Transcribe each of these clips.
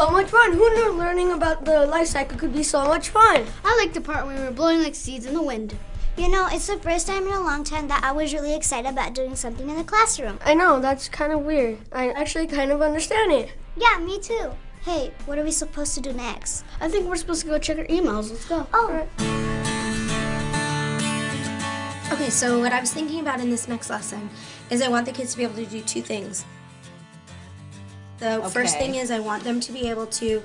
so much fun. Who knew learning about the life cycle could be so much fun? I like the part when we were blowing like seeds in the wind. You know, it's the first time in a long time that I was really excited about doing something in the classroom. I know, that's kind of weird. I actually kind of understand it. Yeah, me too. Hey, what are we supposed to do next? I think we're supposed to go check our emails. Let's go. Oh, Okay, so what I was thinking about in this next lesson is I want the kids to be able to do two things. The first thing is I want them to be able to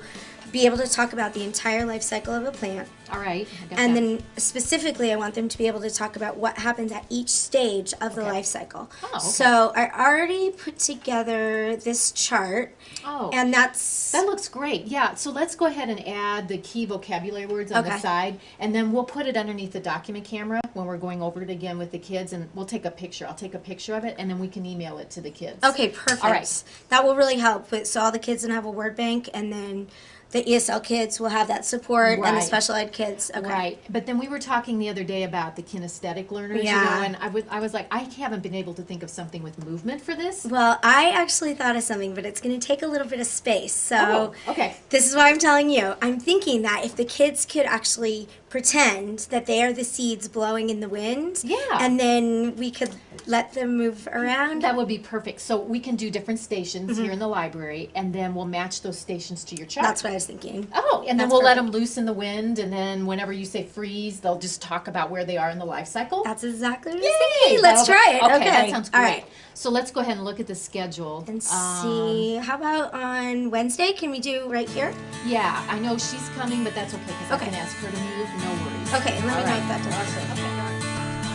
be able to talk about the entire life cycle of a plant. All right. And that. then specifically, I want them to be able to talk about what happens at each stage of the life cycle. Oh, okay. So I already put together this chart, Oh. and that's That looks great. Yeah. So let's go ahead and add the key vocabulary words on the side, and then we'll put it underneath the document camera when we're going over it again with the kids, and we'll take a picture. I'll take a picture of it, and then we can email it to the kids. okay. Perfect. All right. That will really help. With, so all the kids can have a word bank, and then the ESL kids will have that support, and the special ed kids. Okay. Right, but then we were talking the other day about the kinesthetic learners, you know, and I was, I was like, I haven't been able to think of something with movement for this. Well, I actually thought of something, but it's going to take a little bit of space. So Oh, okay. this is why I'm telling you. I'm thinking that if the kids could actually pretend that they are the seeds blowing in the wind, Yeah. and then we could let them move around. That would be perfect. So we can do different stations Mm-hmm. here in the library, and then we'll match those stations to your chart. That's what I was thinking. Oh, and then we'll let them loose in the wind, and then whenever you say freeze, they'll just talk about where they are in the life cycle. That's exactly what I Yay! was thinking. Let's That'll- try it. Okay, Okay. that sounds great. All right. So let's go ahead and look at the schedule And Um, see. How about on Wednesday? Can we do right here? Yeah, I know she's coming, but that's okay because Okay. I can ask her to move. No worries. Okay, let me All note right. that down.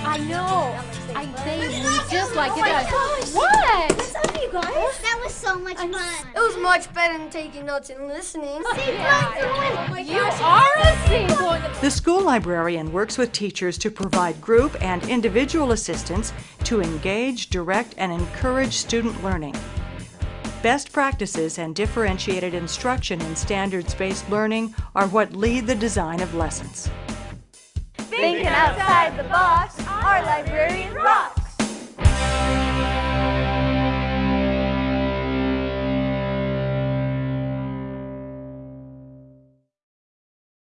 I know. I they move just like it oh does. gosh. What? what's up, you guys? That was so much fun. It was much better than taking notes and listening. Oh you are a sequel. The school librarian works with teachers to provide group and individual assistance to engage, direct, and encourage student learning. Best practices and differentiated instruction in standards-based learning are what lead the design of lessons. Thinking outside the box. Our